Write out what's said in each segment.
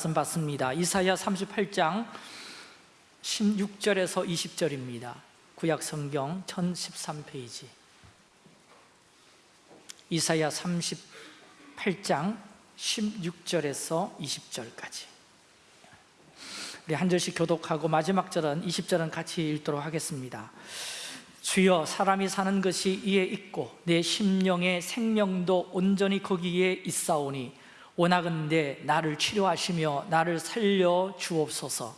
말씀 받습니다. 이사야 38장 16절에서 20절입니다. 구약 성경 1013페이지. 이사야 38장 16절에서 20절까지. 우리 한 절씩 교독하고 마지막 절은 20절은 같이 읽도록 하겠습니다. 주여 사람이 사는 것이 이에 있고 내 심령의 생명도 온전히 거기에 있사오니 원하건대 나를 치료하시며 나를 살려 주옵소서.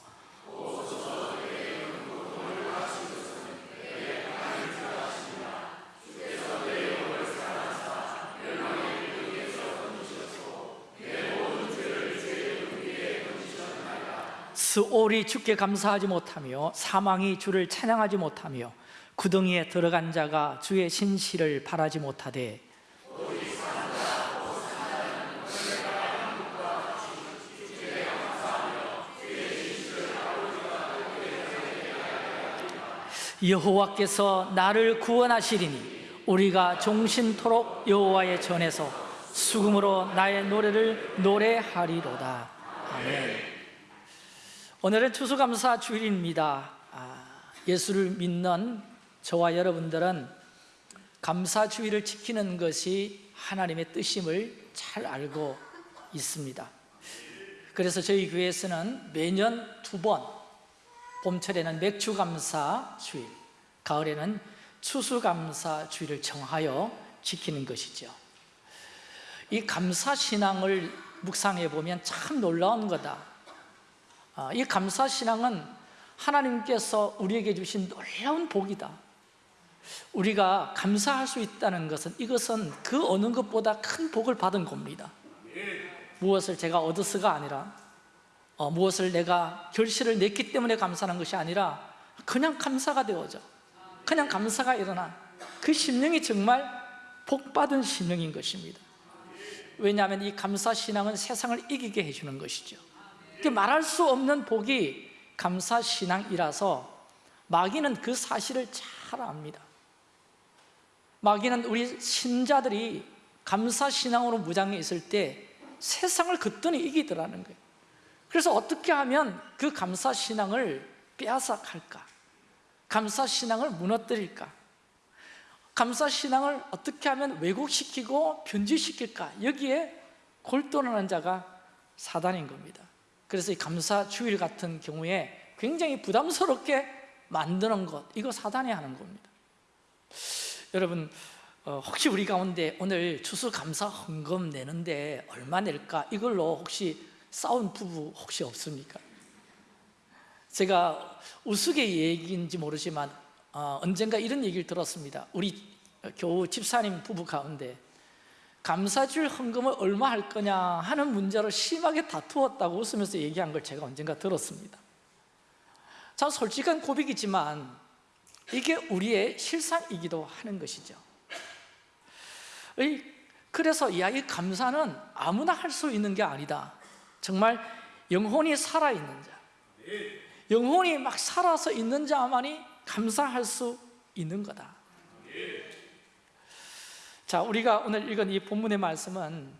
스올이 주께 감사하지 못하며 사망이 주를 찬양하지 못하며 구덩이에 들어간 자가 주의 신실을 바라지 못하되 여호와께서 나를 구원하시리니 우리가 종신토록 여호와의 전에서 수금으로 나의 노래를 노래하리로다. 아멘. 오늘은 추수감사 주일입니다. 아, 예수를 믿는 저와 여러분들은 감사 주일을 지키는 것이 하나님의 뜻임을 잘 알고 있습니다. 그래서 저희 교회에서는 매년 두번 봄철에는 맥주감사 주일, 가을에는 추수감사 주일을 정하여 지키는 것이죠. 이 감사신앙을 묵상해 보면 참 놀라운 거다. 아, 이 감사신앙은 하나님께서 우리에게 주신 놀라운 복이다. 우리가 감사할 수 있다는 것은 이것은 그 어느 것보다 큰 복을 받은 겁니다. 무엇을 제가 얻어서가 아니라 어, 무엇을 내가 결실을 냈기 때문에 감사하는 것이 아니라 그냥 감사가 되어져. 그냥 감사가 일어나 그 심령이 정말 복받은 심령인 것입니다. 왜냐하면 이 감사 신앙은 세상을 이기게 해주는 것이죠. 말할 수 없는 복이 감사 신앙이라서 마귀는 그 사실을 잘 압니다. 마귀는 우리 신자들이 감사 신앙으로 무장해 있을 때 세상을 그더니 이기더라는 거예요 그래서 어떻게 하면 그 감사 신앙을 빼앗아갈까? 감사 신앙을 무너뜨릴까? 감사 신앙을 어떻게 하면 왜곡시키고 변질시킬까? 여기에 골똘하는 자가 사단인 겁니다 그래서 이 감사 주일 같은 경우에 굉장히 부담스럽게 만드는 것 이거 사단이 하는 겁니다 여러분 어, 혹시 우리 가운데 오늘 추수감사 헌금 내는데 얼마 낼까? 이걸로 혹시 싸운 부부 혹시 없습니까? 제가 우스개 얘기인지 모르지만 어, 언젠가 이런 얘기를 들었습니다. 우리 교우 집사님 부부 가운데 감사줄 헌금을 얼마 할 거냐 하는 문제로 심하게 다투었다고 웃으면서 얘기한 걸 제가 언젠가 들었습니다. 참 솔직한 고백이지만 이게 우리의 실상이기도 하는 것이죠. 그래서 야, 이 감사는 아무나 할 수 있는 게 아니다 정말 영혼이 살아있는 자. 영혼이 막 살아서 있는 자만이 감사할 수 있는 거다. 자 우리가 오늘 읽은 이 본문의 말씀은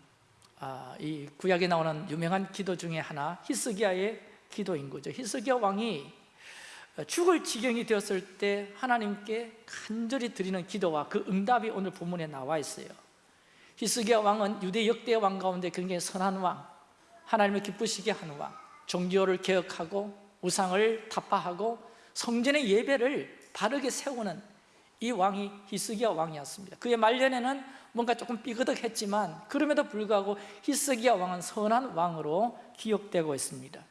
아, 이 구약에 나오는 유명한 기도 중에 하나 히스기야의 기도인 거죠. 히스기야 왕이 죽을 지경이 되었을 때 하나님께 간절히 드리는 기도와 그 응답이 오늘 본문에 나와 있어요. 히스기야 왕은 유대 역대 왕 가운데 굉장히 선한 왕 하나님을 기쁘시게 하는 왕 종교를 개혁하고 우상을 타파하고 성전의 예배를 바르게 세우는 이 왕이 히스기야 왕이었습니다. 그의 말년에는 뭔가 조금 삐그덕했지만 그럼에도 불구하고 히스기야 왕은 선한 왕으로 기억되고 있습니다.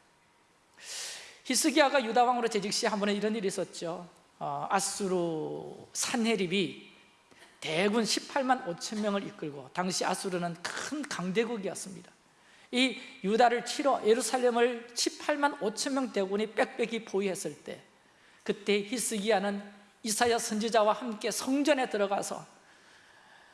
히스기야가 유다 왕으로 재직 시한 번에 이런 일이 있었죠. 어, 아수르 산헤립이 대군 18만 5천 명을 이끌고 당시 아수르는 큰 강대국이었습니다 이 유다를 치러 예루살렘을 18만 5천 명 대군이 빽빽이 보유했을 때 그때 히스기야는 이사야 선지자와 함께 성전에 들어가서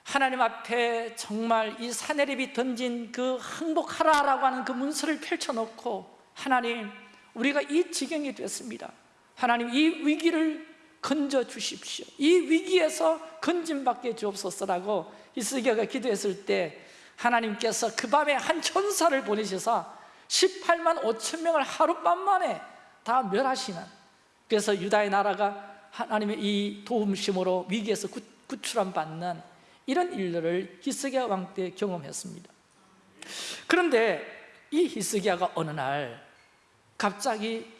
하나님 앞에 정말 이 사내립이 던진 그 항복하라라고 하는 그 문서를 펼쳐놓고 하나님 우리가 이 지경이 됐습니다. 하나님 이 위기를 건져 주십시오. 이 위기에서 건진받게 주옵소서라고 히스기야가 기도했을 때 하나님께서 그 밤에 한 천사를 보내셔서 18만 5천 명을 하룻밤 만에 다 멸하시는 그래서 유다의 나라가 하나님의 이 도움심으로 위기에서 구, 구출함 받는 이런 일들을 히스기야 왕 때 경험했습니다. 그런데 이 히스기야가 어느 날 갑자기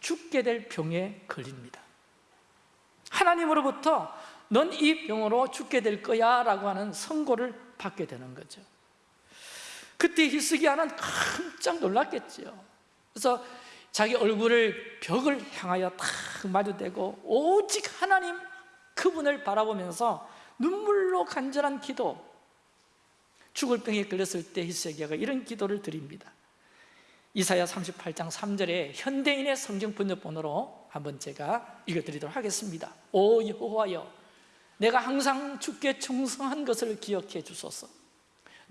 죽게 될 병에 걸립니다. 하나님으로부터 넌 이 병으로 죽게 될 거야 라고 하는 선고를 받게 되는 거죠 그때 히스기야는 깜짝 놀랐겠죠 그래서 자기 얼굴을 벽을 향하여 탁 마주대고 오직 하나님 그분을 바라보면서 눈물로 간절한 기도 죽을 병에 걸렸을 때 히스기야가 이런 기도를 드립니다. 이사야 38장 3절에 현대인의 성경 번역본으로 한번 제가 읽어드리도록 하겠습니다. 오 여호와여 내가 항상 주께 충성한 것을 기억해 주소서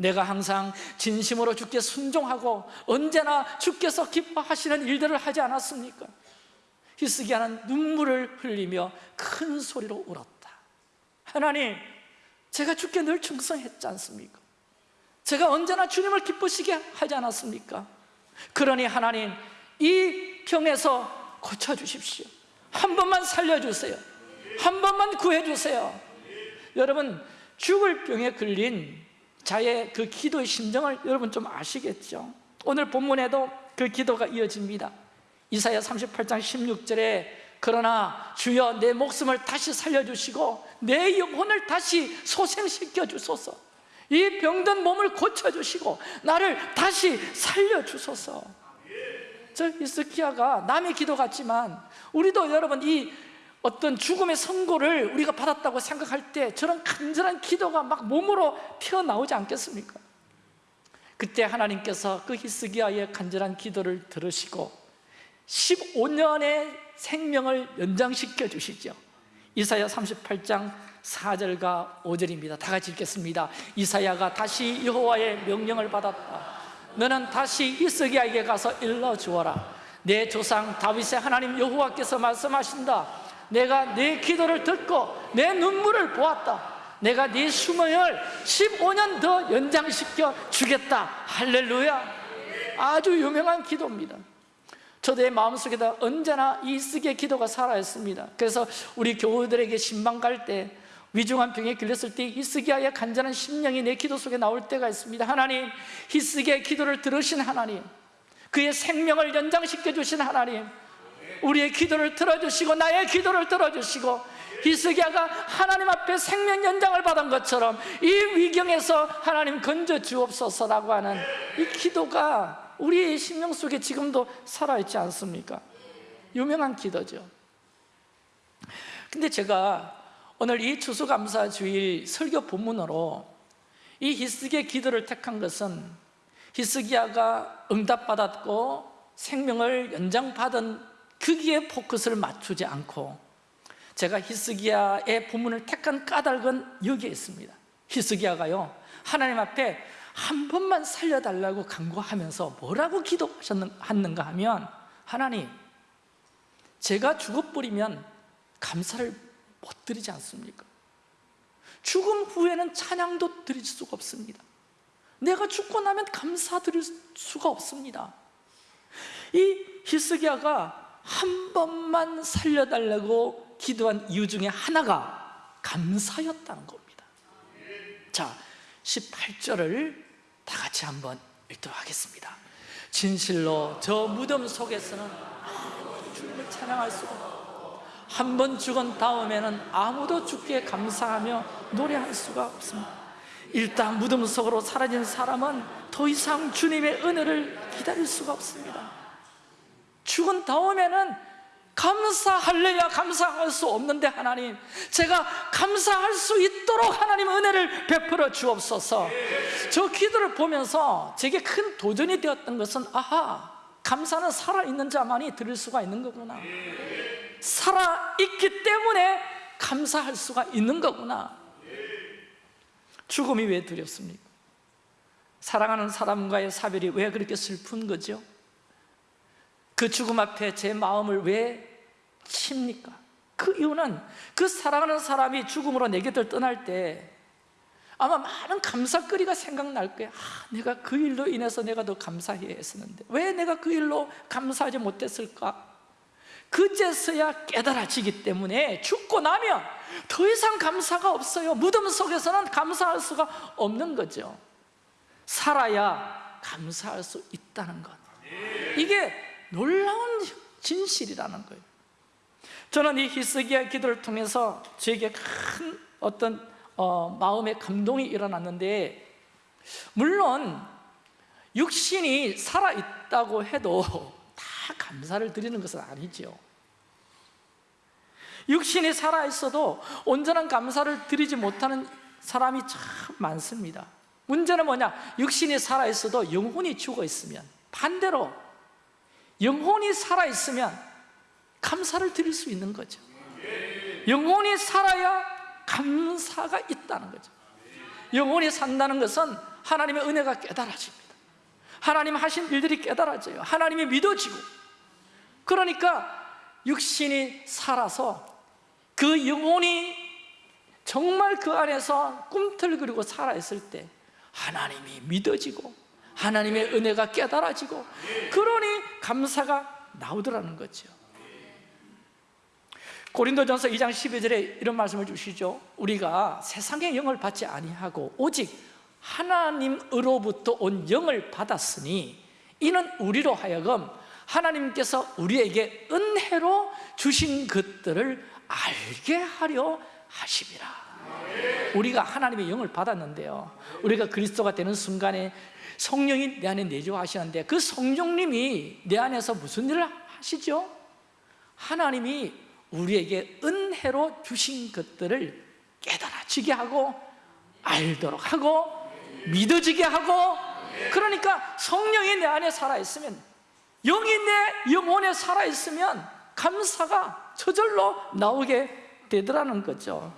내가 항상 진심으로 주께 순종하고 언제나 주께서 기뻐하시는 일들을 하지 않았습니까? 히스기야는 눈물을 흘리며 큰 소리로 울었다 하나님 제가 주께 늘 충성했지 않습니까? 제가 언제나 주님을 기쁘시게 하지 않았습니까? 그러니 하나님 이 병에서 고쳐주십시오 한 번만 살려주세요 한 번만 구해주세요 여러분 죽을 병에 걸린 자의 그 기도의 심정을 여러분 좀 아시겠죠? 오늘 본문에도 그 기도가 이어집니다. 이사야 38장 16절에 그러나 주여 내 목숨을 다시 살려주시고 내 영혼을 다시 소생시켜 주소서. 이 병든 몸을 고쳐주시고 나를 다시 살려주소서. 저 히스키야가 남의 기도 같지만 우리도 여러분 이 어떤 죽음의 선고를 우리가 받았다고 생각할 때 저런 간절한 기도가 막 몸으로 튀어나오지 않겠습니까? 그때 하나님께서 그 히스기야의 간절한 기도를 들으시고 15년의 생명을 연장시켜 주시죠. 이사야 38장 4절과 5절입니다. 다 같이 읽겠습니다. 이사야가 다시 여호와의 명령을 받았다. 너는 다시 히스기야에게 가서 일러 주어라. 내 조상 다윗의 하나님 여호와께서 말씀하신다 내가 네 기도를 듣고 내 눈물을 보았다. 내가 네 수명을 15년 더 연장시켜 주겠다. 할렐루야. 아주 유명한 기도입니다. 저도 내 마음속에다 언제나 이 쓰게 기도가 살아있습니다. 그래서 우리 교우들에게 신방 갈 때 위중한 병에 걸렸을 때 히스기야의 간절한 심령이 내 기도 속에 나올 때가 있습니다. 하나님 히스기야의 기도를 들으신 하나님 그의 생명을 연장시켜 주신 하나님 우리의 기도를 들어주시고 나의 기도를 들어주시고 히스기야가 하나님 앞에 생명 연장을 받은 것처럼 이 위경에서 하나님 건져 주옵소서라고 하는 이 기도가 우리의 심령 속에 지금도 살아있지 않습니까? 유명한 기도죠 근데 제가 오늘 이 추수감사 주일 설교 본문으로 이 히스기의 기도를 택한 것은 히스기야가 응답받았고 생명을 연장받은 거기에 포커스를 맞추지 않고 제가 히스기야의 본문을 택한 까닭은 여기에 있습니다. 히스기야가요 하나님 앞에 한 번만 살려달라고 간구하면서 뭐라고 기도하셨는가 하면 하나님 제가 죽어버리면 감사를 못 드리지 않습니까? 죽음 후에는 찬양도 드릴 수가 없습니다. 내가 죽고 나면 감사 드릴 수가 없습니다. 이 히스기야가 한 번만 살려달라고 기도한 이유 중에 하나가 감사였다는 겁니다. 자, 18절을 다 같이 한번 읽도록 하겠습니다. 진실로 저 무덤 속에서는 주님을 찬양할 수가 한 번 죽은 다음에는 아무도 주께 감사하며 노래할 수가 없습니다. 일단 무덤 속으로 사라진 사람은 더 이상 주님의 은혜를 기다릴 수가 없습니다 죽은 다음에는 감사할래야 감사할 수 없는데 하나님 제가 감사할 수 있도록 하나님 은혜를 베풀어 주옵소서 저 기도를 보면서 제게 큰 도전이 되었던 것은 아하 감사는 살아있는 자만이 드릴 수가 있는 거구나 살아있기 때문에 감사할 수가 있는 거구나 죽음이 왜 두렵습니까? 사랑하는 사람과의 사별이 왜 그렇게 슬픈 거죠? 그 죽음 앞에 제 마음을 왜 칩니까? 그 이유는 그 사랑하는 사람이 죽음으로 내 곁을 떠날 때 아마 많은 감사거리가 생각날 거예요 아, 내가 그 일로 인해서 내가 더 감사해야 했었는데 왜 내가 그 일로 감사하지 못했을까? 그제서야 깨달아지기 때문에 죽고 나면 더 이상 감사가 없어요 무덤 속에서는 감사할 수가 없는 거죠 살아야 감사할 수 있다는 것 이게 놀라운 진실이라는 거예요. 저는 이 히스기야 기도를 통해서 저에게 큰 어떤 어, 마음의 감동이 일어났는데 물론 육신이 살아있다고 해도 다 감사를 드리는 것은 아니죠. 육신이 살아있어도 온전한 감사를 드리지 못하는 사람이 참 많습니다. 문제는 뭐냐? 육신이 살아있어도 영혼이 죽어 있으면 반대로 영혼이 살아있으면 감사를 드릴 수 있는 거죠. 영혼이 살아야 감사가 있다는 거죠. 영혼이 산다는 것은 하나님의 은혜가 깨달아집니다. 하나님 하신 일들이 깨달아져요. 하나님이 믿어지고. 그러니까 육신이 살아서 그 영혼이 정말 그 안에서 꿈틀거리고 살아있을 때 하나님이 믿어지고 하나님의 은혜가 깨달아지고 그러니 감사가 나오더라는 거죠. 고린도전서 2장 12절에 이런 말씀을 주시죠. 우리가 세상의 영을 받지 아니하고 오직 하나님으로부터 온 영을 받았으니 이는 우리로 하여금 하나님께서 우리에게 은혜로 주신 것들을 알게 하려 하심이라 우리가 하나님의 영을 받았는데요 우리가 그리스도가 되는 순간에 성령이 내 안에 내주하시는데 그 성령님이 내 안에서 무슨 일을 하시죠? 하나님이 우리에게 은혜로 주신 것들을 깨달아지게 하고 알도록 하고 믿어지게 하고 그러니까 성령이 내 안에 살아있으면 영이 내 영혼에 살아있으면 감사가 저절로 나오게 되더라는 거죠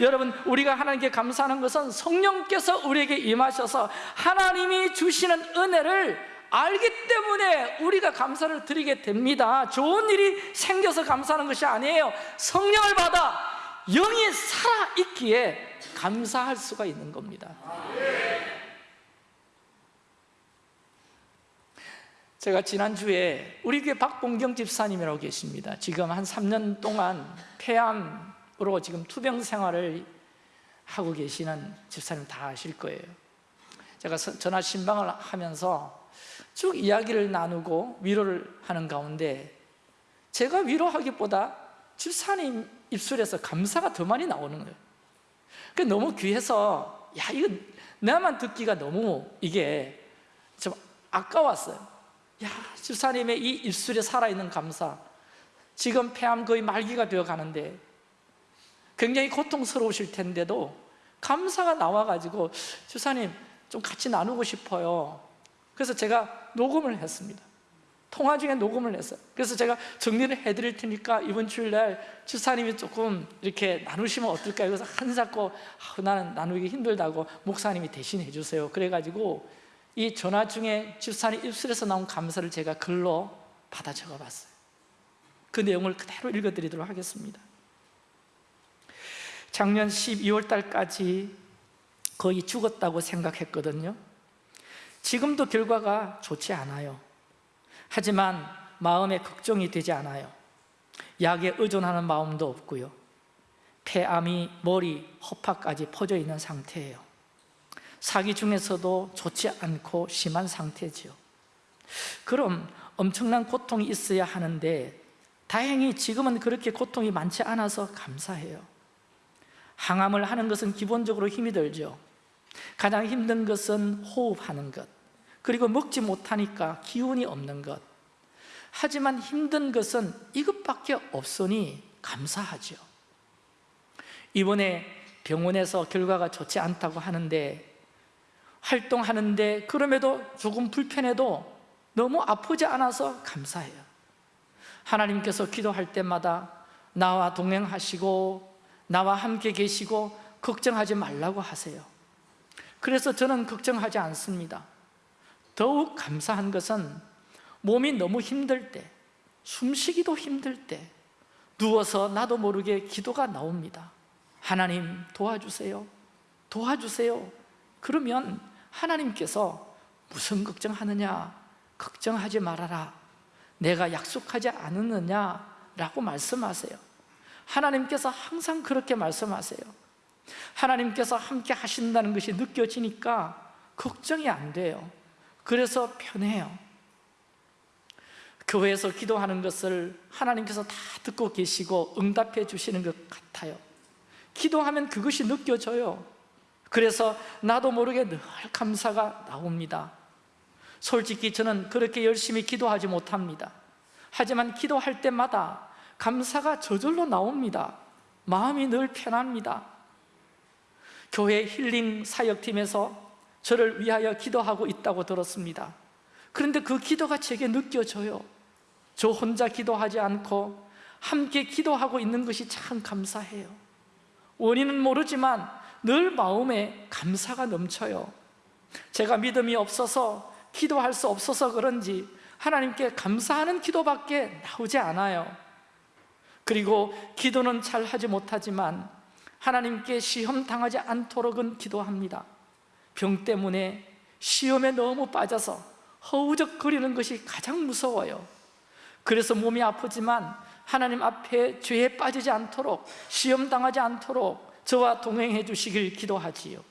여러분 우리가 하나님께 감사하는 것은 성령께서 우리에게 임하셔서 하나님이 주시는 은혜를 알기 때문에 우리가 감사를 드리게 됩니다. 좋은 일이 생겨서 감사하는 것이 아니에요. 성령을 받아 영이 살아있기에 감사할 수가 있는 겁니다. 제가 지난주에 우리 교회 박봉경 집사님이라고 계십니다. 지금 한 3년 동안 폐암 으로 지금 투병 생활을 하고 계시는 집사님 다 아실 거예요. 제가 전화 신방을 하면서 쭉 이야기를 나누고 위로를 하는 가운데 제가 위로하기보다 집사님 입술에서 감사가 더 많이 나오는 거예요. 그 너무 귀해서 야 이거 나만 듣기가 너무 이게 좀 아까웠어요. 야 집사님의 이 입술에 살아있는 감사. 지금 폐암 거의 말기가 되어 가는데 굉장히 고통스러우실 텐데도 감사가 나와가지고 집사님 좀 같이 나누고 싶어요. 그래서 제가 녹음을 했습니다. 통화 중에 녹음을 했어요. 그래서 제가 정리를 해드릴 테니까 이번 주일날 주사님이 조금 이렇게 나누시면 어떨까요? 그래서 한 잡고 아, 나는 나누기 힘들다고 목사님이 대신 해 주세요. 그래가지고 이 전화 중에 집사님 입술에서 나온 감사를 제가 글로 받아 적어봤어요. 그 내용을 그대로 읽어드리도록 하겠습니다 작년 12월 달까지 거의 죽었다고 생각했거든요. 지금도 결과가 좋지 않아요. 하지만 마음에 걱정이 되지 않아요. 약에 의존하는 마음도 없고요. 폐암이 머리, 허파까지 퍼져 있는 상태예요. 사기 중에서도 좋지 않고 심한 상태지요. 그럼 엄청난 고통이 있어야 하는데 다행히 지금은 그렇게 고통이 많지 않아서 감사해요 항암을 하는 것은 기본적으로 힘이 들죠. 가장 힘든 것은 호흡하는 것. 그리고 먹지 못하니까 기운이 없는 것. 하지만 힘든 것은 이것밖에 없으니 감사하죠. 이번에 병원에서 결과가 좋지 않다고 하는데 활동하는데 그럼에도 조금 불편해도 너무 아프지 않아서 감사해요. 하나님께서 기도할 때마다 나와 동행하시고 나와 함께 계시고 걱정하지 말라고 하세요. 그래서 저는 걱정하지 않습니다. 더욱 감사한 것은 몸이 너무 힘들 때 숨쉬기도 힘들 때 누워서 나도 모르게 기도가 나옵니다 하나님 도와주세요. 도와주세요. 그러면 하나님께서 무슨 걱정하느냐? 걱정하지 말아라. 내가 약속하지 않았느냐 라고 말씀하세요 하나님께서 항상 그렇게 말씀하세요. 하나님께서 함께 하신다는 것이 느껴지니까 걱정이 안 돼요. 그래서 편해요. 교회에서 기도하는 것을 하나님께서 다 듣고 계시고 응답해 주시는 것 같아요. 기도하면 그것이 느껴져요. 그래서 나도 모르게 늘 감사가 나옵니다. 솔직히 저는 그렇게 열심히 기도하지 못합니다. 하지만 기도할 때마다 감사가 저절로 나옵니다. 마음이 늘 편합니다. 교회 힐링 사역팀에서 저를 위하여 기도하고 있다고 들었습니다. 그런데 그 기도가 제게 느껴져요. 저 혼자 기도하지 않고 함께 기도하고 있는 것이 참 감사해요. 원인은 모르지만 늘 마음에 감사가 넘쳐요. 제가 믿음이 없어서 기도할 수 없어서 그런지 하나님께 감사하는 기도밖에 나오지 않아요 그리고 기도는 잘 하지 못하지만 하나님께 시험 당하지 않도록은 기도합니다. 병 때문에 시험에 너무 빠져서 허우적거리는 것이 가장 무서워요. 그래서 몸이 아프지만 하나님 앞에 죄에 빠지지 않도록 시험 당하지 않도록 저와 동행해 주시길 기도하지요.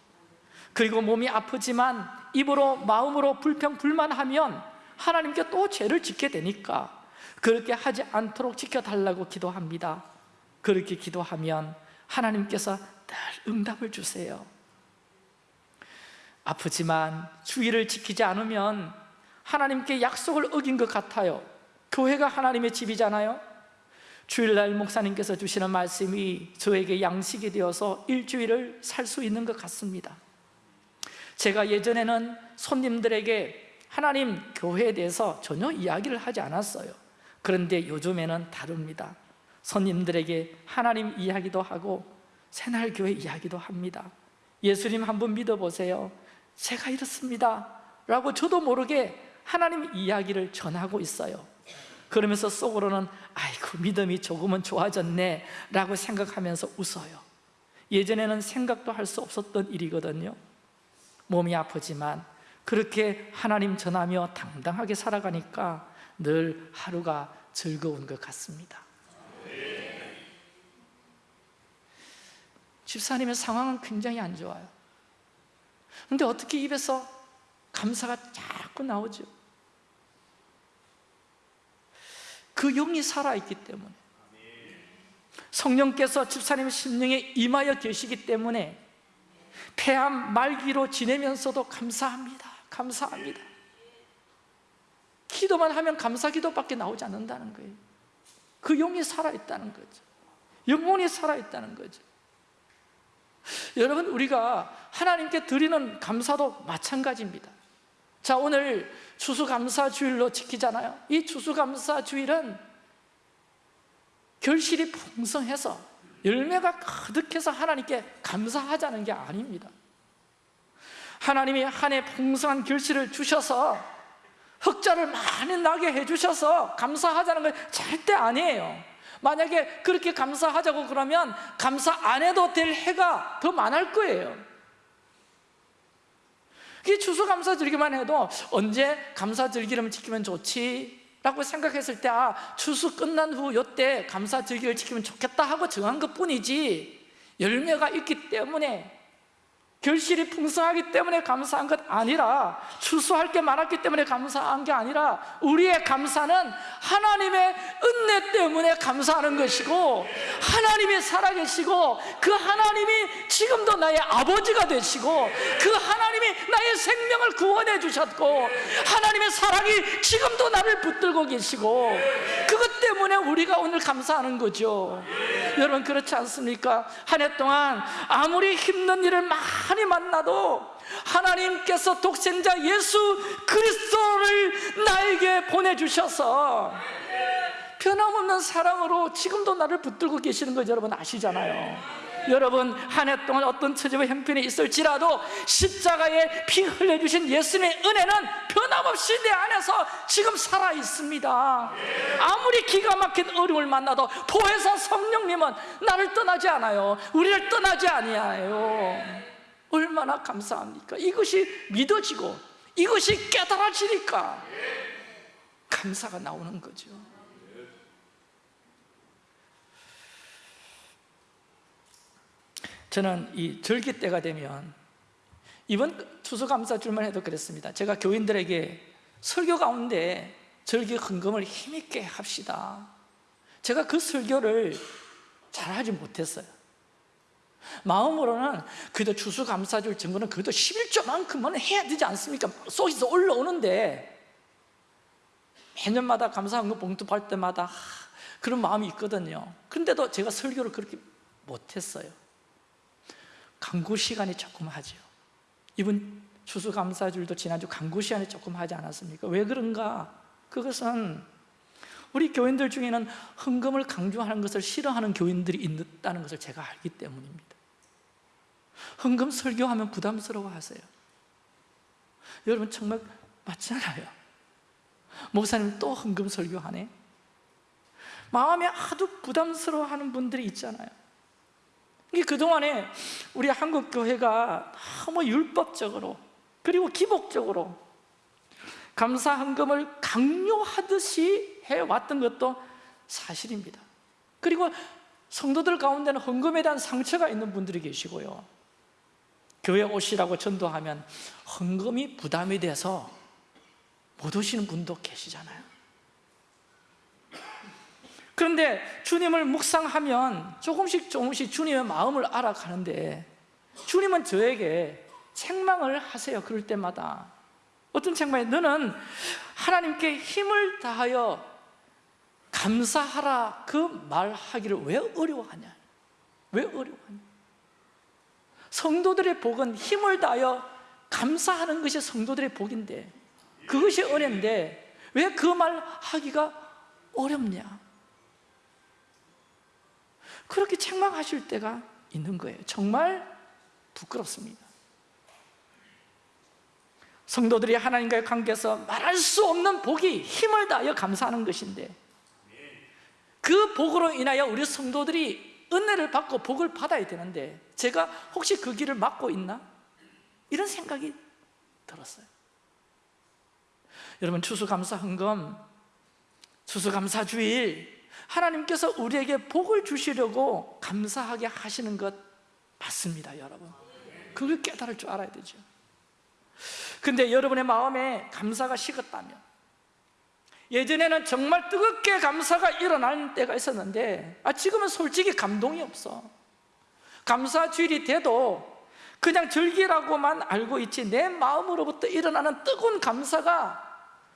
그리고 몸이 아프지만 입으로 마음으로 불평 불만하면 하나님께 또 죄를 짓게 되니까 그렇게 하지 않도록 지켜달라고 기도합니다. 그렇게 기도하면 하나님께서 늘 응답을 주세요. 아프지만 주의를 지키지 않으면 하나님께 약속을 어긴 것 같아요. 교회가 하나님의 집이잖아요. 주일날 목사님께서 주시는 말씀이 저에게 양식이 되어서 일주일을 살 수 있는 것 같습니다. 제가 예전에는 손님들에게 하나님 교회에 대해서 전혀 이야기를 하지 않았어요 그런데 요즘에는 다릅니다. 손님들에게 하나님 이야기도 하고 새날교회 이야기도 합니다. 예수님 한번 믿어보세요. 제가 이렇습니다. 라고 저도 모르게 하나님 이야기를 전하고 있어요. 그러면서 속으로는 아이고 믿음이 조금은 좋아졌네 라고 생각하면서 웃어요. 예전에는 생각도 할 수 없었던 일이거든요. 몸이 아프지만 그렇게 하나님 전하며 당당하게 살아가니까 늘 하루가 즐거운 것 같습니다. 집사님의 상황은 굉장히 안 좋아요. 근데 어떻게 입에서 감사가 자꾸 나오죠? 그 영이 살아있기 때문에. 성령께서 집사님의 심령에 임하여 계시기 때문에 폐암 말기로 지내면서도 감사합니다. 감사합니다 기도만 하면 감사 기도밖에 나오지 않는다는 거예요. 그 영이 살아있다는 거죠. 영혼이 살아있다는 거죠. 여러분 우리가 하나님께 드리는 감사도 마찬가지입니다. 자 오늘 추수감사 주일로 지키잖아요. 이 추수감사 주일은 결실이 풍성해서 열매가 가득해서 하나님께 감사하자는 게 아닙니다. 하나님이 한 해 풍성한 결실을 주셔서 흑자를 많이 나게 해주셔서 감사하자는 건 절대 아니에요 만약에 그렇게 감사하자고 그러면 감사 안 해도 될 해가 더 많을 거예요 이 추수감사절기만 해도 언제 감사절기를 지키면 좋지? 라고 생각했을 때 아, 추수 끝난 후 요때 감사절기를 지키면 좋겠다 하고 정한 것뿐이지 열매가 있기 때문에 결실이 풍성하기 때문에 감사한 것 아니라 추수할 게 많았기 때문에 감사한 게 아니라 우리의 감사는 하나님의 은혜 때문에 감사하는 것이고 하나님이 살아계시고 그 하나님이 지금도 나의 아버지가 되시고 그 하나님이 나의 생명을 구원해 주셨고 하나님의 사랑이 지금도 나를 붙들고 계시고 그것 때문에 우리가 오늘 감사하는 거죠 여러분 그렇지 않습니까? 한 해 동안 아무리 힘든 일을 많이 만나도 하나님께서 독생자 예수 그리스도를 나에게 보내주셔서 변함없는 사랑으로 지금도 나를 붙들고 계시는 거 여러분 아시잖아요. 여러분 한 해 동안 어떤 처지와 형편이 있을지라도 십자가에 피 흘려주신 예수님의 은혜는 변함없이 내 안에서 지금 살아있습니다. 아무리 기가 막힌 어려움을 만나도 보혜사 성령님은 나를 떠나지 않아요. 우리를 떠나지 아니하요 얼마나 감사합니까? 이것이 믿어지고 이것이 깨달아지니까 감사가 나오는 거죠. 저는 이 절기 때가 되면 이번 추수감사줄만 해도 그랬습니다. 제가 교인들에게 설교 가운데 절기 헌금을 힘있게 합시다. 제가 그 설교를 잘하지 못했어요 마음으로는 그래도 추수감사줄 증거는 그래도 11조만큼은 해야 되지 않습니까? 속에서 올라오는데 매년마다 감사헌금 봉투 팔 때마다 하, 그런 마음이 있거든요 그런데도 제가 설교를 그렇게 못했어요 강구 시간이 조금 하죠 이번 추수감사줄도 지난주 강구 시간에 조금 하지 않았습니까? 왜 그런가? 그것은 우리 교인들 중에는 헌금을 강조하는 것을 싫어하는 교인들이 있다는 것을 제가 알기 때문입니다 헌금 설교하면 부담스러워 하세요. 여러분 정말 맞잖아요. 목사님 또 헌금 설교하네? 마음에 하도 부담스러워하는 분들이 있잖아요. 이게 그동안에 우리 한국 교회가 너무 율법적으로 그리고 기복적으로 감사 헌금을 강요하듯이 해왔던 것도 사실입니다. 그리고 성도들 가운데는 헌금에 대한 상처가 있는 분들이 계시고요 교회 오시라고 전도하면 헌금이 부담이 돼서 못 오시는 분도 계시잖아요. 그런데 주님을 묵상하면 조금씩 조금씩 주님의 마음을 알아가는데 주님은 저에게 책망을 하세요. 그럴 때마다. 어떤 책망이? 너는 하나님께 힘을 다하여 감사하라 그 말하기를 왜 어려워하냐? 왜 어려워하냐 성도들의 복은 힘을 다하여 감사하는 것이 성도들의 복인데 그것이 은혜인데 왜 그 말 하기가 어렵냐? 그렇게 책망하실 때가 있는 거예요. 정말 부끄럽습니다. 성도들이 하나님과의 관계에서 말할 수 없는 복이 힘을 다하여 감사하는 것인데 그 복으로 인하여 우리 성도들이 은혜를 받고 복을 받아야 되는데 제가 혹시 그 길을 막고 있나? 이런 생각이 들었어요. 여러분 추수감사 헌금 추수감사 주일 하나님께서 우리에게 복을 주시려고 감사하게 하시는 것 맞습니다 여러분. 그걸 깨달을 줄 알아야 되죠. 근데 여러분의 마음에 감사가 식었다면 예전에는 정말 뜨겁게 감사가 일어나는 때가 있었는데 아 지금은 솔직히 감동이 없어. 감사 주일이 돼도 그냥 절기라고만 알고 있지 내 마음으로부터 일어나는 뜨거운 감사가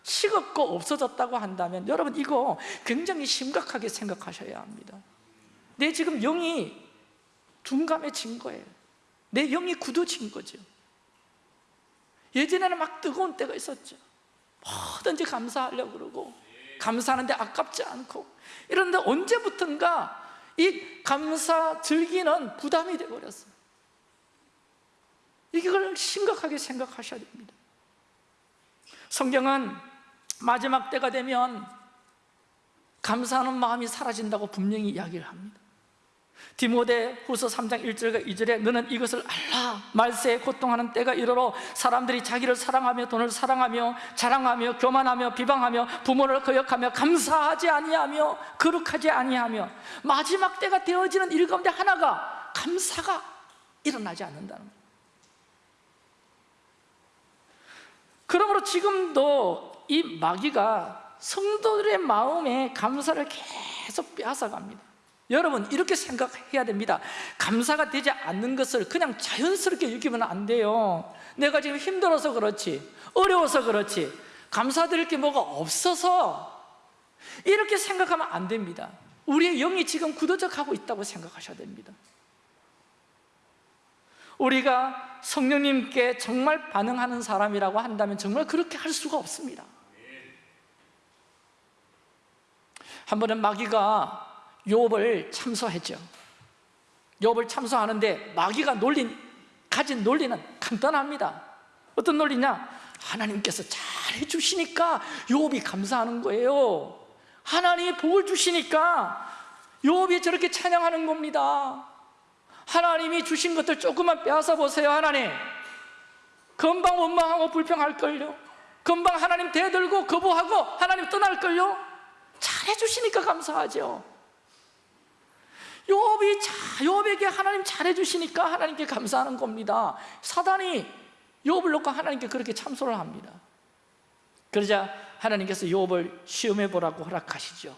식었고 없어졌다고 한다면 여러분 이거 굉장히 심각하게 생각하셔야 합니다. 내 지금 영이 둔감해진 거예요. 내 영이 굳어진 거죠. 예전에는 막 뜨거운 때가 있었죠 뭐든지 감사하려고 그러고 감사하는데 아깝지 않고 이런데 언제부턴가 이 감사 즐기는 부담이 되어버렸어요. 이걸 심각하게 생각하셔야 됩니다. 성경은 마지막 때가 되면 감사하는 마음이 사라진다고 분명히 이야기를 합니다 디모데 후서 3장 1절과 2절에 너는 이것을 알라. 말세에 고통하는 때가 이르러 사람들이 자기를 사랑하며 돈을 사랑하며 자랑하며 교만하며 비방하며 부모를 거역하며 감사하지 아니하며 거룩하지 아니하며 마지막 때가 되어지는 일 가운데 하나가 감사가 일어나지 않는다는 그러므로 지금도 이 마귀가 성도들의 마음에 감사를 계속 빼앗아갑니다 여러분 이렇게 생각해야 됩니다. 감사가 되지 않는 것을 그냥 자연스럽게 여기면 안 돼요. 내가 지금 힘들어서 그렇지 어려워서 그렇지 감사드릴 게 뭐가 없어서 이렇게 생각하면 안 됩니다. 우리의 영이 지금 굳어져 가고 있다고 생각하셔야 됩니다. 우리가 성령님께 정말 반응하는 사람이라고 한다면 정말 그렇게 할 수가 없습니다. 한 번은 마귀가 욥을 참소했죠. 욥을 참소하는데 마귀가 놀린, 가진 논리는 간단합니다. 어떤 논리냐? 하나님께서 잘 해 주시니까 욥이 감사하는 거예요. 하나님이 복을 주시니까 욥이 저렇게 찬양하는 겁니다. 하나님이 주신 것들 조금만 빼앗아 보세요 하나님. 금방 원망하고 불평할걸요. 금방 하나님 대들고 거부하고 하나님 떠날걸요. 잘해 주시니까 감사하죠 욥이 자, 욥에게 하나님 잘해 주시니까 하나님께 감사하는 겁니다. 사단이 욥을 놓고 하나님께 그렇게 참소를 합니다. 그러자 하나님께서 욥을 시험해 보라고 허락하시죠.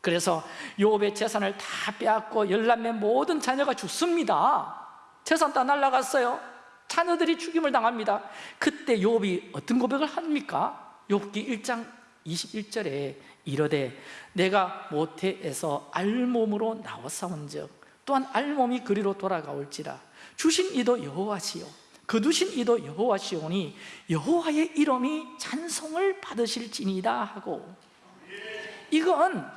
그래서 욥의 재산을 다 빼앗고 열남의 모든 자녀가 죽습니다. 재산 다 날라갔어요. 자녀들이 죽임을 당합니다. 그때 욥이 어떤 고백을 합니까? 욥기 1장 21절에 이르되 내가 모태에서 알몸으로 나왔사온즉 또한 알몸이 그리로 돌아가올지라. 주신 이도 여호와시요. 거두신 이도 여호와시오니 여호와의 이름이 찬송을 받으실지니이다 하고. 이건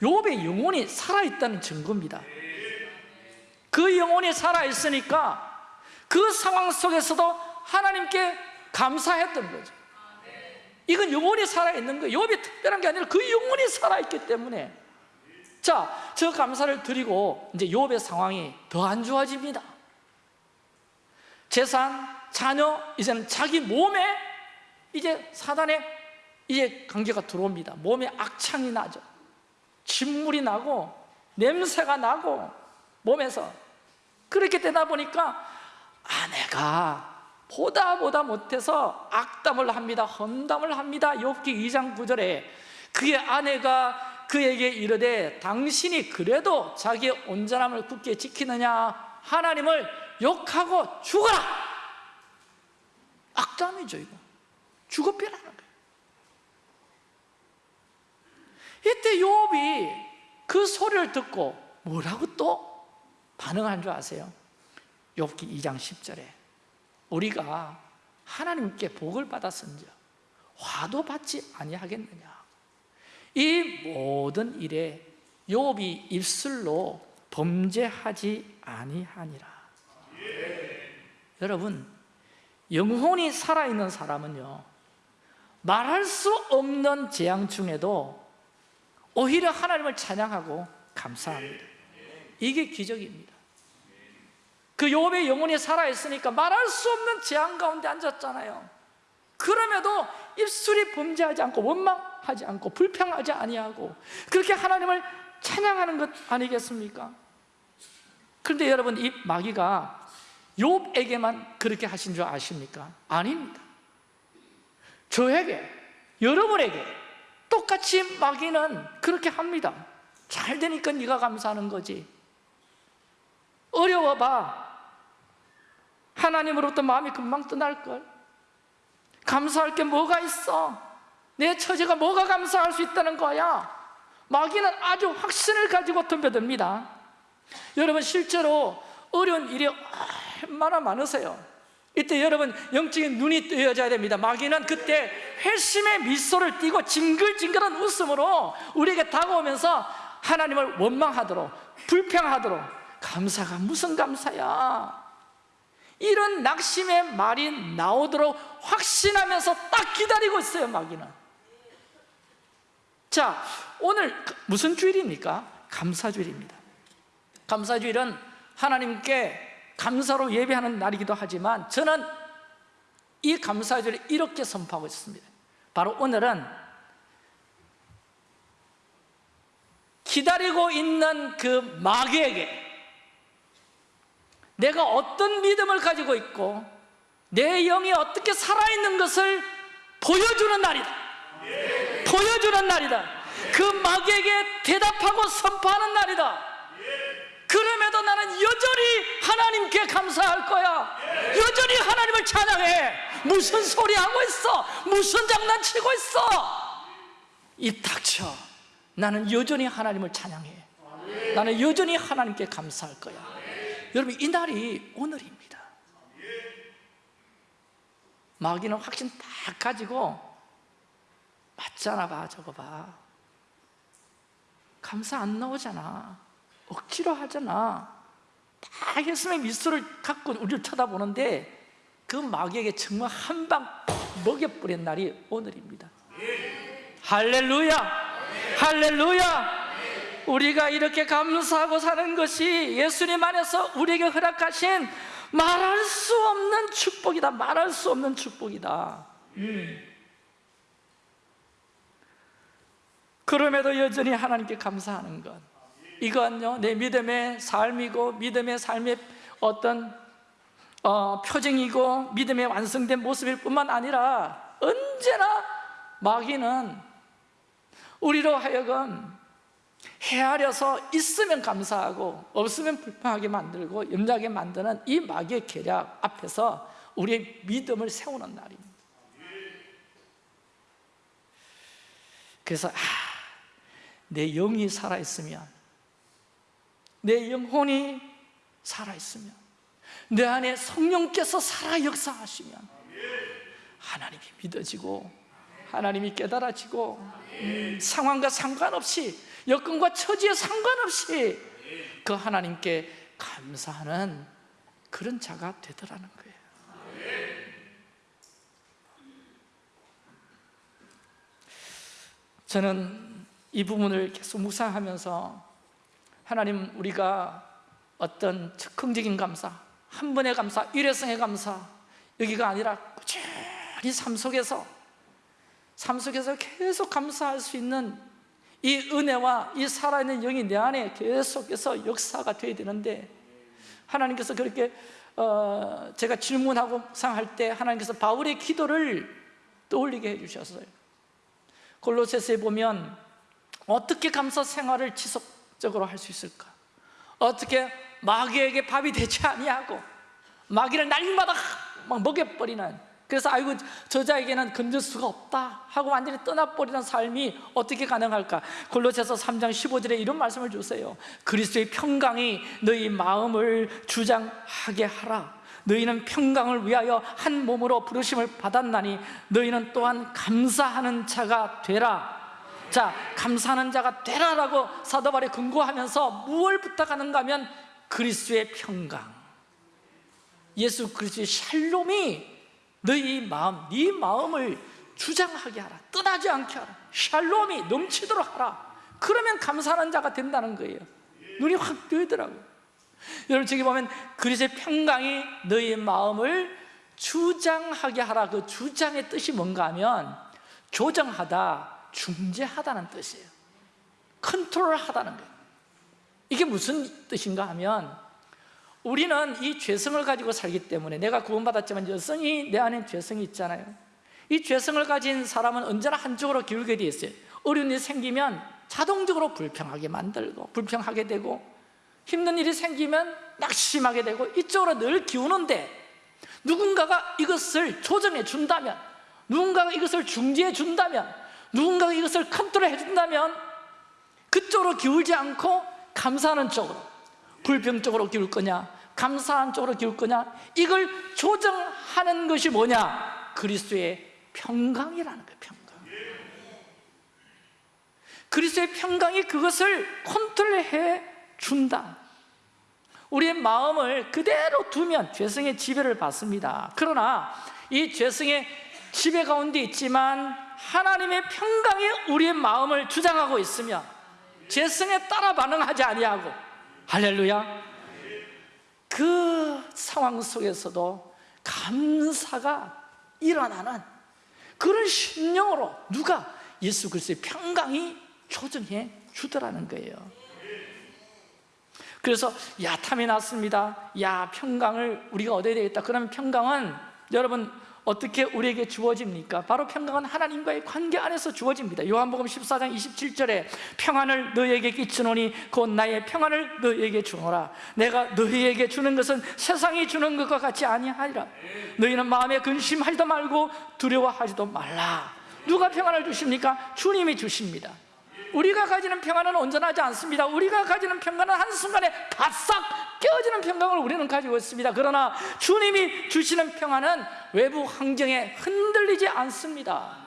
욥의 영혼이 살아있다는 증거입니다. 그 영혼이 살아있으니까 그 상황 속에서도 하나님께 감사했던 거죠 이건 영혼이 살아있는 거예요. 욥이 특별한 게 아니라 그 영혼이 살아있기 때문에. 자, 저 감사를 드리고 이제 욥의 상황이 더 안 좋아집니다. 재산, 자녀, 이제는 자기 몸에 이제 사단의 이제 관계가 들어옵니다. 몸에 악창이 나죠. 진물이 나고 냄새가 나고 몸에서. 그렇게 되다 보니까 아내가 보다 보다 못해서 악담을 합니다 험담을 합니다. 욥기 2장 9절에 그의 아내가 그에게 이르되 당신이 그래도 자기의 온전함을 굳게 지키느냐? 하나님을 욕하고 죽어라! 악담이죠 이거. 죽어빼라는 거예요. 이때 욥이 그 소리를 듣고 뭐라고 또 반응한 줄 아세요? 욥기 2장 10절에 우리가 하나님께 복을 받았은즉 화도 받지 아니하겠느냐? 이 모든 일에 욥이 입술로 범죄하지 아니하니라. 여러분 영혼이 살아있는 사람은요 말할 수 없는 재앙 중에도 오히려 하나님을 찬양하고 감사합니다. 이게 기적입니다 그 욥의 영혼이 살아있으니까 말할 수 없는 재앙 가운데 앉았잖아요. 그럼에도 입술이 범죄하지 않고 원망하지 않고 불평하지 아니하고 그렇게 하나님을 찬양하는 것 아니겠습니까? 그런데 여러분 이 마귀가 욥에게만 그렇게 하신 줄 아십니까? 아닙니다. 저에게 여러분에게 똑같이 마귀는 그렇게 합니다. 잘 되니까 네가 감사하는 거지. 어려워봐 하나님으로부터 마음이 금방 떠날걸. 감사할 게 뭐가 있어? 내 처지가 뭐가 감사할 수 있다는 거야? 마귀는 아주 확신을 가지고 덤벼듭니다. 여러분 실제로 어려운 일이 얼마나 많으세요? 이때 여러분 영적인 눈이 뜨여져야 됩니다. 마귀는 그때 회심의 미소를 띠고 징글징글한 웃음으로 우리에게 다가오면서 하나님을 원망하도록 불평하도록 감사가 무슨 감사야 이런 낙심의 말이 나오도록 확신하면서 딱 기다리고 있어요 마귀는. 자 오늘 무슨 주일입니까? 감사주일입니다. 감사주일은 하나님께 감사로 예배하는 날이기도 하지만 저는 이 감사주일을 이렇게 선포하고 있습니다. 바로 오늘은 기다리고 있는 그 마귀에게 내가 어떤 믿음을 가지고 있고 내 영이 어떻게 살아있는 것을 보여주는 날이다. 보여주는 날이다. 그 마귀에게 대답하고 선포하는 날이다. 그럼에도 나는 여전히 하나님께 감사할 거야. 여전히 하나님을 찬양해. 무슨 소리 하고 있어? 무슨 장난치고 있어? 입 닥쳐. 나는 여전히 하나님을 찬양해. 나는 여전히 하나님께 감사할 거야 여러분 이 날이 오늘입니다. 마귀는 확신 딱 가지고 맞잖아 봐 저거 봐. 감사 안 나오잖아. 억지로 하잖아. 딱 했으면 미소를 갖고 우리를 쳐다보는데 그 마귀에게 정말 한 방 먹여버린 날이 오늘입니다. 할렐루야! 할렐루야 우리가 이렇게 감사하고 사는 것이 예수님 안에서 우리에게 허락하신 말할 수 없는 축복이다 말할 수 없는 축복이다 음. 그럼에도 여전히 하나님께 감사하는 것 이건요 내 믿음의 삶이고 믿음의 삶의 어떤 어, 표징이고 믿음의 완성된 모습일 뿐만 아니라 언제나 마귀는 우리로 하여금 헤아려서 있으면 감사하고 없으면 불평하게 만들고 염려하게 만드는 이 마귀의 계략 앞에서 우리의 믿음을 세우는 날입니다. 그래서 아, 내 영이 살아있으면 내 영혼이 살아있으면 내 안에 성령께서 살아 역사하시면 하나님이 믿어지고 하나님이 깨달아지고 음, 상황과 상관없이 여건과 처지에 상관없이 그 하나님께 감사하는 그런 자가 되더라는 거예요. 저는 이 부분을 계속 묵상하면서 하나님 우리가 어떤 즉흥적인 감사 한 번의 감사, 일회성의 감사 여기가 아니라 꾸준히 삶 속에서 삶 속에서 계속 감사할 수 있는 이 은혜와 이 살아있는 영이 내 안에 계속해서 역사가 되어야 되는데 하나님께서 그렇게 어, 제가 질문하고 상할 때 하나님께서 바울의 기도를 떠올리게 해주셨어요 골로새서에 보면 어떻게 감사 생활을 지속적으로 할 수 있을까? 어떻게 마귀에게 밥이 되지 아니하고 마귀를 날마다 막 먹여버리는 그래서 아이고 저자에게는 건질 수가 없다 하고 완전히 떠나버리는 삶이 어떻게 가능할까? 골로새서 3장 15절에 이런 말씀을 주세요. 그리스도의 평강이 너희 마음을 주장하게 하라. 너희는 평강을 위하여 한 몸으로 부르심을 받았나니 너희는 또한 감사하는 자가 되라. 자 감사하는 자가 되라라고 사도 바울이 근거하면서 무엇을 부탁하는가 하면 그리스도의 평강. 예수 그리스도의 샬롬이 너희 마음, 네 마음을 주장하게 하라. 떠나지 않게 하라. 샬롬이 넘치도록 하라. 그러면 감사하는 자가 된다는 거예요. 눈이 확 뜨더라고요. 여러분 저기 보면 그리스도의 평강이 너희 마음을 주장하게 하라. 그 주장의 뜻이 뭔가 하면 조정하다, 중재하다는 뜻이에요. 컨트롤하다는 거예요. 이게 무슨 뜻인가 하면 우리는 이 죄성을 가지고 살기 때문에 내가 구원받았지만 여성이 내 안에 죄성이 있잖아요. 이 죄성을 가진 사람은 언제나 한쪽으로 기울게 돼 있어요. 어려운 일이 생기면 자동적으로 불평하게 만들고 불평하게 되고 힘든 일이 생기면 낙심하게 되고 이쪽으로 늘 기우는데 누군가가 이것을 조정해 준다면 누군가가 이것을 중지해 준다면 누군가가 이것을 컨트롤해 준다면 그쪽으로 기울지 않고 감사하는 쪽으로 불평 쪽으로 기울 거냐 감사한 쪽으로 기울 거냐 이걸 조정하는 것이 뭐냐? 그리스도의 평강이라는 거예요 평강. 그리스도의 평강이 그것을 컨트롤해 준다. 우리의 마음을 그대로 두면 죄성의 지배를 받습니다. 그러나 이 죄성의 지배 가운데 있지만 하나님의 평강이 우리의 마음을 주장하고 있으면 죄성에 따라 반응하지 아니하고 할렐루야. 그 상황 속에서도 감사가 일어나는 그런 심령으로 누가 예수 그리스도의 평강이 조정해 주더라는 거예요. 그래서 야 탐이 났습니다. 야 평강을 우리가 얻어야 되겠다. 그러면 평강은 여러분 어떻게 우리에게 주어집니까? 바로 평강은 하나님과의 관계 안에서 주어집니다. 요한복음 14장 27절에 평안을 너희에게 끼치노니 곧 나의 평안을 너희에게 주노라. 내가 너희에게 주는 것은 세상이 주는 것과 같이 아니하리라. 너희는 마음에 근심하지도 말고 두려워하지도 말라. 누가 평안을 주십니까? 주님이 주십니다 우리가 가지는 평안은 온전하지 않습니다. 우리가 가지는 평안은 한순간에 바싹 깨어지는 평강을 우리는 가지고 있습니다. 그러나 주님이 주시는 평안은 외부 환경에 흔들리지 않습니다.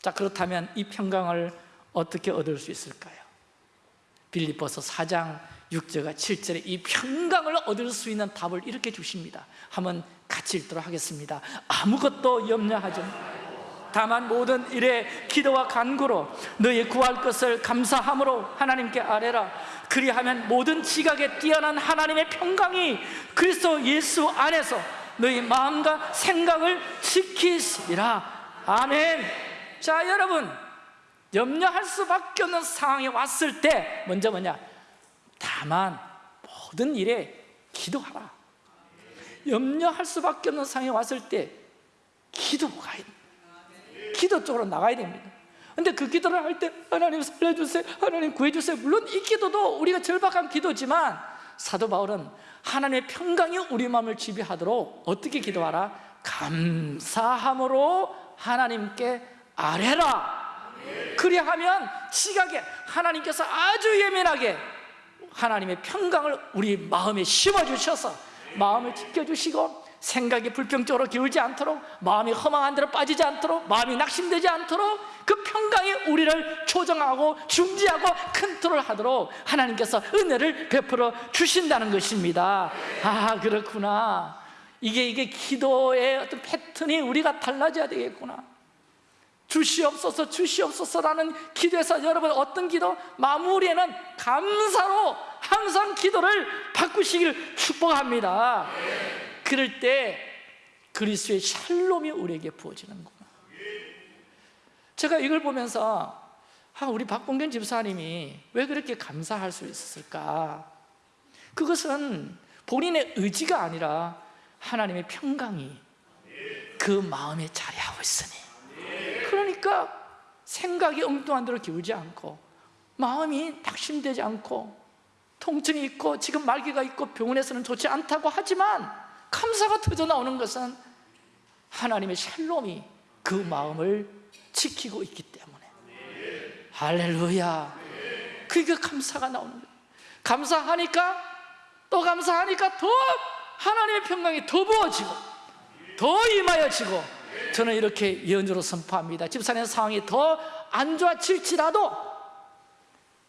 자 그렇다면 이 평강을 어떻게 얻을 수 있을까요? 빌립보서 4장 6절과 7절에 이 평강을 얻을 수 있는 답을 이렇게 주십니다. 한번 같이 읽도록 하겠습니다. 아무것도 염려하지 말고 다만 모든 일에 기도와 간구로 너희 구할 것을 감사함으로 하나님께 아뢰라. 그리하면 모든 지각에 뛰어난 하나님의 평강이 그리스도 예수 안에서 너희 마음과 생각을 지키시리라. 아멘. 자 여러분 염려할 수밖에 없는 상황이 왔을 때 먼저 뭐냐? 다만 모든 일에 기도하라. 염려할 수밖에 없는 상황이 왔을 때 기도가 됩니다 기도 쪽으로 나가야 됩니다. 근데 그 기도를 할 때 하나님 살려주세요 하나님 구해주세요. 물론 이 기도도 우리가 절박한 기도지만 사도 바울은 하나님의 평강이 우리 마음을 지배하도록 어떻게 기도하라? 감사함으로 하나님께 아뢰라. 그리하면 지각에 하나님께서 아주 예민하게 하나님의 평강을 우리 마음에 심어주셔서 마음을 지켜주시고 생각이 불평적으로 기울지 않도록 마음이 허망한 대로 빠지지 않도록 마음이 낙심되지 않도록 그 평강이 우리를 조정하고 중지하고 컨트롤하도록 하나님께서 은혜를 베풀어 주신다는 것입니다. 아 그렇구나. 이게 이게 기도의 어떤 패턴이 우리가 달라져야 되겠구나. 주시옵소서 주시옵소서라는 기도에서 여러분 어떤 기도? 마무리에는 감사로 항상 기도를 바꾸시길 축복합니다 그럴 때 그리스도의 샬롬이 우리에게 부어지는구나 제가 이걸 보면서 아, 우리 박봉균 집사님이 왜 그렇게 감사할 수 있었을까? 그것은 본인의 의지가 아니라 하나님의 평강이 그 마음에 자리하고 있으니. 그러니까 생각이 엉뚱한 대로 기울지 않고 마음이 낙심되지 않고 통증이 있고 지금 말기가 있고 병원에서는 좋지 않다고 하지만 감사가 터져 나오는 것은 하나님의 샬롬이 그 마음을 지키고 있기 때문에. 할렐루야. 그게 감사가 나오는 거예요. 감사하니까 또 감사하니까 더 하나님의 평강이 더 부어지고 더 임하여지고 저는 이렇게 예언으로 선포합니다. 집사님 상황이 더 안 좋아질지라도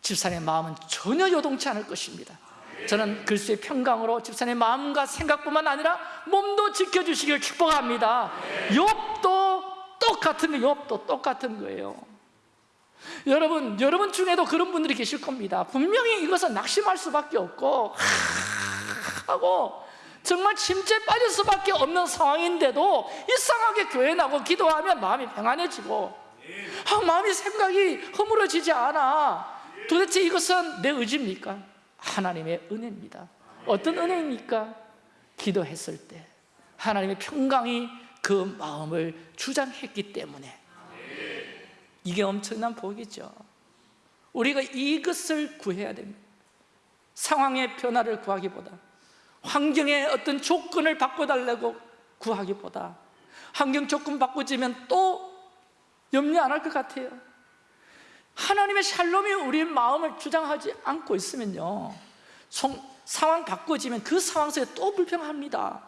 집사님의 마음은 전혀 요동치 않을 것입니다 저는 글수의 평강으로 집사님의 마음과 생각뿐만 아니라 몸도 지켜주시길 축복합니다. 욥도 똑같은 욥도 똑같은 거예요. 여러분, 여러분 중에도 그런 분들이 계실 겁니다. 분명히 이것은 낙심할 수밖에 없고 하고 정말 침체에 빠질 수밖에 없는 상황인데도 이상하게 교회 나고 기도하면 마음이 평안해지고 아, 마음이 생각이 허물어지지 않아. 도대체 이것은 내 의지입니까? 하나님의 은혜입니다. 어떤 은혜입니까? 기도했을 때 하나님의 평강이 그 마음을 주장했기 때문에. 이게 엄청난 복이죠. 우리가 이것을 구해야 됩니다. 상황의 변화를 구하기보다 환경의 어떤 조건을 바꿔달라고 구하기보다 환경 조건 바꿔지면 또 염려 안 할 것 같아요 하나님의 샬롬이 우리 마음을 주장하지 않고 있으면요 상황 바꿔지면 그 상황 속에 또 불평합니다.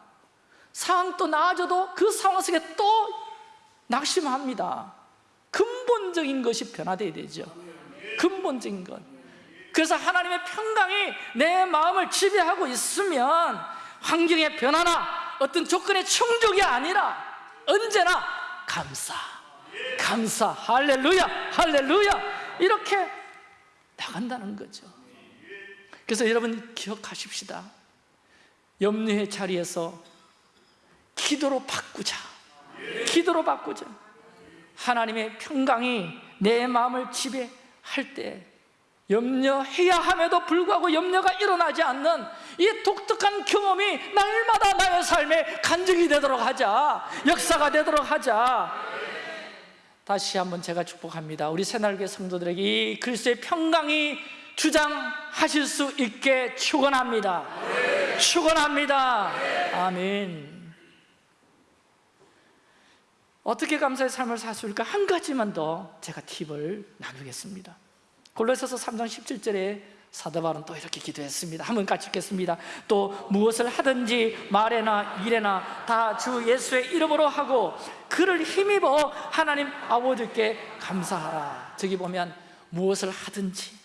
상황 또 나아져도 그 상황 속에 또 낙심합니다. 근본적인 것이 변화되어야 되죠. 근본적인 것. 그래서 하나님의 평강이 내 마음을 지배하고 있으면 환경의 변화나 어떤 조건의 충족이 아니라 언제나 감사. 감사. 할렐루야. 할렐루야 이렇게 나간다는 거죠. 그래서 여러분 기억하십시다. 염려의 자리에서 기도로 바꾸자. 기도로 바꾸자. 하나님의 평강이 내 마음을 지배할 때 염려해야 함에도 불구하고 염려가 일어나지 않는 이 독특한 경험이 날마다 나의 삶에 간증이 되도록 하자. 역사가 되도록 하자 다시 한번 제가 축복합니다. 우리 새날교 성도들에게 이 그리스도의 평강이 주장하실 수 있게 축원합니다. 축원합니다. 아멘. 어떻게 감사의 삶을 살 수 있을까? 한 가지만 더 제가 팁을 나누겠습니다. 골로새서 3장 17절에 사도 바울은 또 이렇게 기도했습니다. 한번 같이 읽겠습니다. 또 무엇을 하든지 말에나 일에나 다 주 예수의 이름으로 하고 그를 힘입어 하나님 아버지께 감사하라. 저기 보면 무엇을 하든지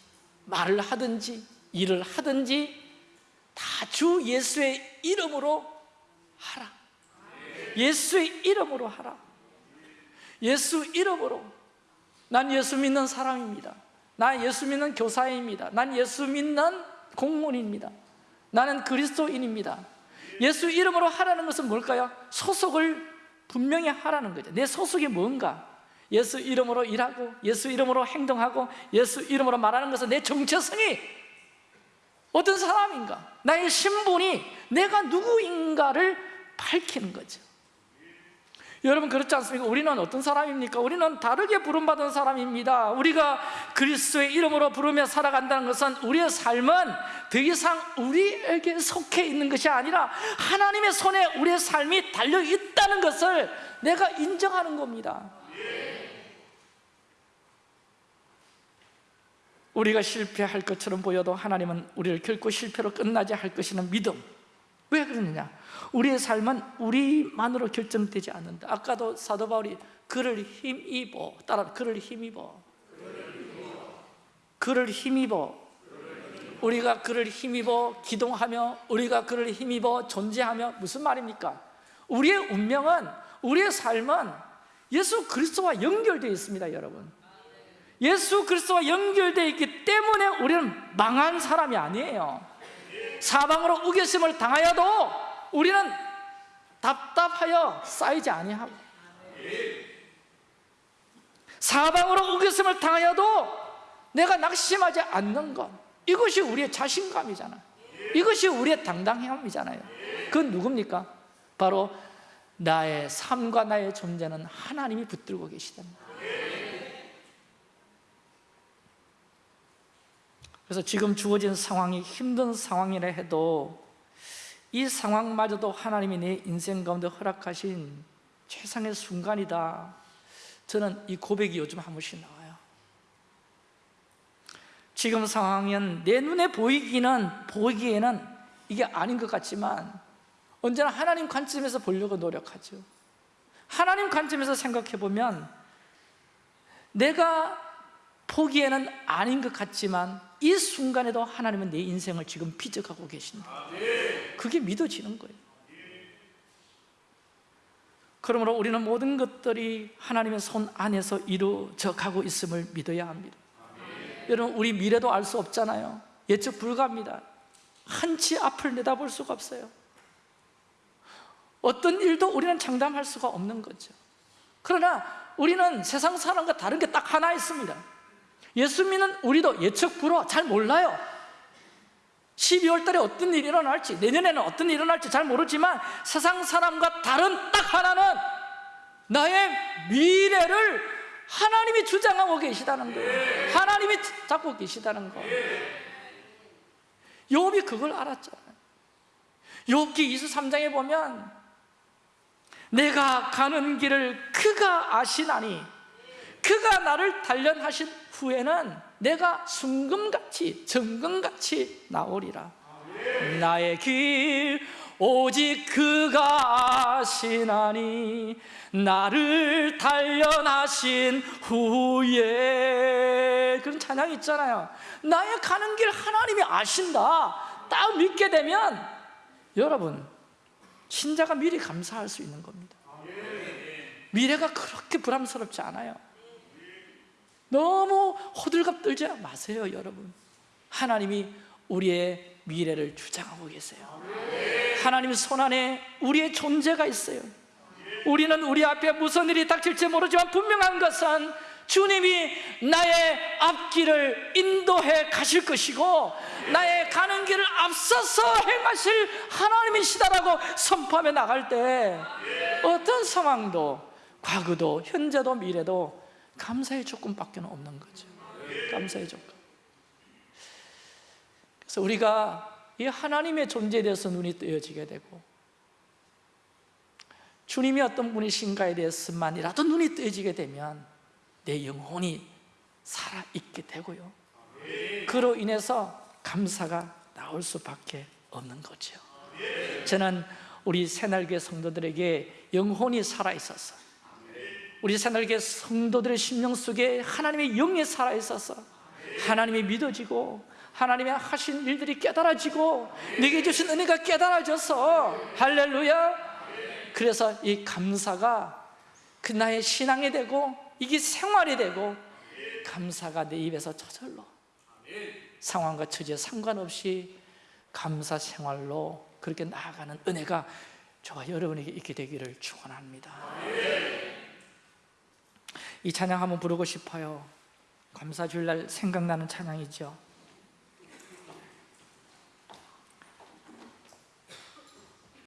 말을 하든지 일을 하든지 다 주 예수의 이름으로 하라. 예수의 이름으로 하라. 예수 이름으로. 난 예수 믿는 사람입니다 난 예수 믿는 교사입니다. 난 예수 믿는 공무원입니다. 나는 그리스도인입니다. 예수 이름으로 하라는 것은 뭘까요? 소속을 분명히 하라는 거죠. 내 소속이 뭔가? 예수 이름으로 일하고 예수 이름으로 행동하고 예수 이름으로 말하는 것은 내 정체성이 어떤 사람인가? 나의 신분이 내가 누구인가를 밝히는 거죠 여러분 그렇지 않습니까? 우리는 어떤 사람입니까? 우리는 다르게 부름받은 사람입니다 우리가 그리스도의 이름으로 부르며 살아간다는 것은 우리의 삶은 더 이상 우리에게 속해 있는 것이 아니라 하나님의 손에 우리의 삶이 달려있다는 것을 내가 인정하는 겁니다 우리가 실패할 것처럼 보여도 하나님은 우리를 결코 실패로 끝나지 할 것이라는 믿음 왜 그러느냐? 우리의 삶은 우리만으로 결정되지 않는다. 아까도 사도 바울이 그를 힘입어 따라 그를 힘입어. 그를 힘입어. 우리가 그를 힘입어 기동하며 우리가 그를 힘입어 존재하며 무슨 말입니까? 우리의 운명은 우리의 삶은 예수 그리스도와 연결되어 있습니다 여러분. 예수 그리스도와 연결되어 있기 때문에 우리는 망한 사람이 아니에요. 사방으로 우겨심을 당하여도 우리는 답답하여 쌓이지 아니하고 사방으로 우겨심을 당하여도 내가 낙심하지 않는 것 이것이 우리의 자신감이잖아 이것이 우리의 당당함이잖아요. 그건 누굽니까? 바로 나의 삶과 나의 존재는 하나님이 붙들고 계시다는 거 그래서 지금 주어진 상황이 힘든 상황이라 해도 이 상황마저도 하나님이 내 인생 가운데 허락하신 최상의 순간이다. 저는 이 고백이 요즘 한 번씩 나와요. 지금 상황은 내 눈에 보이기는 보이기에는 이게 아닌 것 같지만 언제나 하나님 관점에서 보려고 노력하죠. 하나님 관점에서 생각해 보면 내가 보기에는 아닌 것 같지만 이 순간에도 하나님은 내 인생을 지금 비적하고 계신다. 그게 믿어지는 거예요. 그러므로 우리는 모든 것들이 하나님의 손 안에서 이루어져 가고 있음을 믿어야 합니다. 여러분 우리 미래도 알 수 없잖아요. 예측 불가합니다. 한치 앞을 내다볼 수가 없어요. 어떤 일도 우리는 장담할 수가 없는 거죠. 그러나 우리는 세상 사람과 다른 게 딱 하나 있습니다 예수 믿는 우리도 예측 불허 잘 몰라요. 12월 달에 어떤 일이 일어날지 내년에는 어떤 일이 일어날지 잘 모르지만 세상 사람과 다른 딱 하나는 나의 미래를 하나님이 주장하고 계시다는 거예요. 하나님이 잡고 계시다는 거. 욥이 그걸 알았잖아요 욥기 23장에 보면 내가 가는 길을 그가 아시나니 그가 나를 단련하신 후에는 내가 순금같이 정금같이 나오리라. 나의 길 오직 그가 아시나니 나를 단련하신 후에. 그런 찬양이 있잖아요. 나의 가는 길 하나님이 아신다. 딱 믿게 되면 여러분 신자가 미리 감사할 수 있는 겁니다. 미래가 그렇게 불안스럽지 않아요 너무 호들갑 떨지 마세요 여러분. 하나님이 우리의 미래를 주장하고 계세요. 하나님 손안에 우리의 존재가 있어요. 우리는 우리 앞에 무슨 일이 닥칠지 모르지만 분명한 것은 주님이 나의 앞길을 인도해 가실 것이고 나의 가는 길을 앞서서 행하실 하나님이시다라고 선포하며 나갈 때 어떤 상황도 과거도 현재도 미래도 감사의 조건밖에 없는 거죠. 감사의 조건. 그래서 우리가 이 하나님의 존재에 대해서 눈이 뜨여지게 되고 주님이 어떤 분이신가에 대해서만이라도 눈이 뜨여지게 되면 내 영혼이 살아있게 되고요. 그로 인해서 감사가 나올 수밖에 없는 거죠. 저는 우리 새날교 성도들에게 영혼이 살아있어서 우리 새날교 성도들의 심령 속에 하나님의 영이 살아있어서 하나님이 믿어지고 하나님의 하신 일들이 깨달아지고 내게 주신 은혜가 깨달아져서 할렐루야 그래서 이 감사가 그 나의 신앙이 되고 이게 생활이 되고 감사가 내 입에서 저절로 상황과 처지에 상관없이 감사 생활로 그렇게 나아가는 은혜가 저와 여러분에게 있게 되기를 축원합니다. 이 찬양 한번 부르고 싶어요. 감사 주일날 생각나는 찬양이죠.